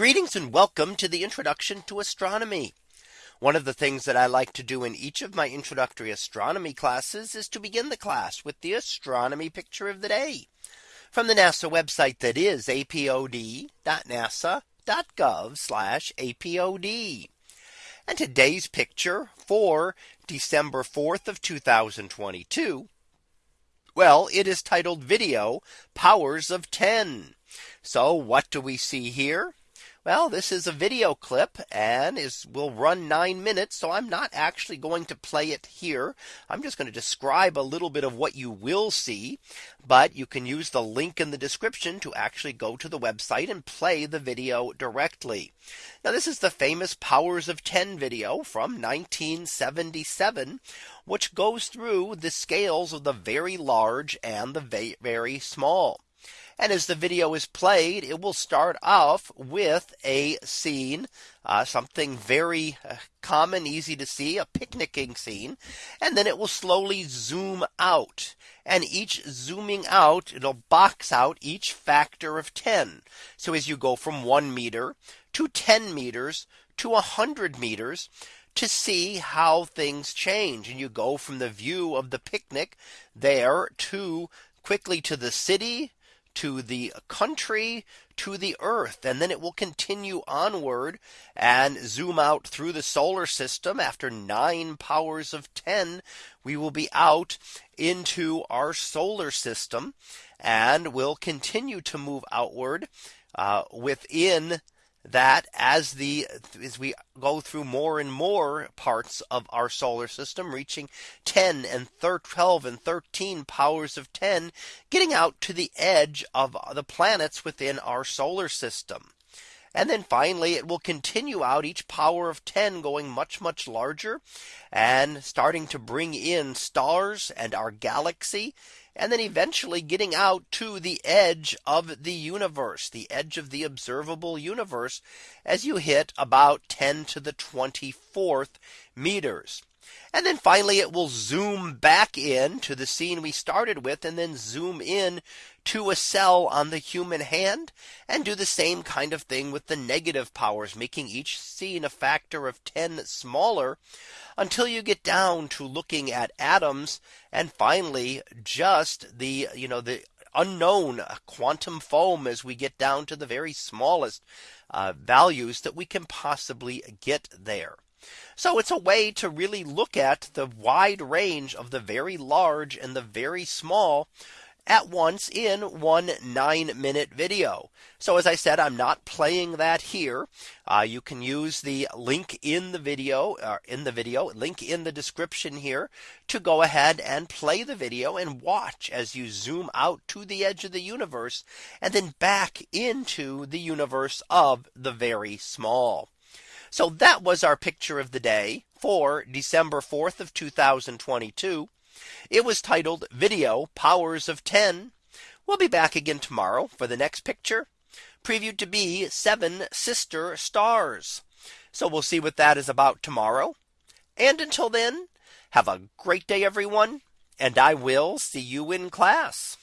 Greetings and welcome to the introduction to astronomy. One of the things that I like to do in each of my introductory astronomy classes is to begin the class with the astronomy picture of the day from the NASA website that is apod.nasa.gov apod. And today's picture for December 4th of 2022. Well, it is titled video powers of 10. So what do we see here? Well, this is a video clip and is will run nine minutes. So I'm not actually going to play it here. I'm just going to describe a little bit of what you will see. But you can use the link in the description to actually go to the website and play the video directly. Now this is the famous powers of 10 video from 1977, which goes through the scales of the very large and the very small. And as the video is played, it will start off with a scene, uh, something very uh, common, easy to see, a picnicking scene. And then it will slowly zoom out. And each zooming out, it'll box out each factor of 10. So as you go from one meter to 10 meters to 100 meters, to see how things change and you go from the view of the picnic there to quickly to the city to the country to the earth and then it will continue onward and zoom out through the solar system. After nine powers of 10 we will be out into our solar system and will continue to move outward uh, within that as the as we go through more and more parts of our solar system reaching 10 and 12 and 13 powers of 10 getting out to the edge of the planets within our solar system. And then finally, it will continue out each power of 10 going much, much larger and starting to bring in stars and our galaxy and then eventually getting out to the edge of the universe, the edge of the observable universe as you hit about 10 to the 24th meters. And then finally, it will zoom back in to the scene we started with and then zoom in to a cell on the human hand and do the same kind of thing with the negative powers, making each scene a factor of 10 smaller until you get down to looking at atoms and finally just the you know the unknown quantum foam as we get down to the very smallest uh, values that we can possibly get there. So it's a way to really look at the wide range of the very large and the very small at once in one nine minute video. So as I said, I'm not playing that here. Uh, you can use the link in the video uh, in the video link in the description here to go ahead and play the video and watch as you zoom out to the edge of the universe and then back into the universe of the very small. So that was our picture of the day for December 4th of 2022. It was titled video powers of 10. We'll be back again tomorrow for the next picture previewed to be seven sister stars. So we'll see what that is about tomorrow. And until then, have a great day, everyone. And I will see you in class.